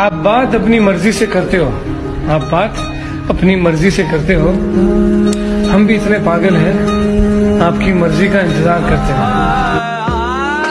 आप बात अपनी मर्ज़ी से करते हो। आप बात अपनी मर्ज़ी से करते हो। हम भी इतने पागल हैं, आपकी मर्ज़ी का इंतज़ार करते हैं।